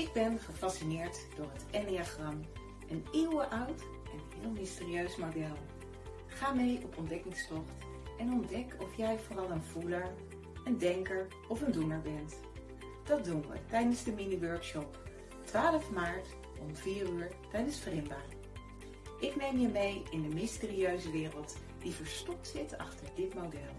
Ik ben gefascineerd door het Enneagram, een eeuwenoud en heel mysterieus model. Ga mee op ontdekkingstocht en ontdek of jij vooral een voeler, een denker of een doener bent. Dat doen we tijdens de mini-workshop 12 maart om 4 uur tijdens Vrimba. Ik neem je mee in de mysterieuze wereld die verstopt zit achter dit model.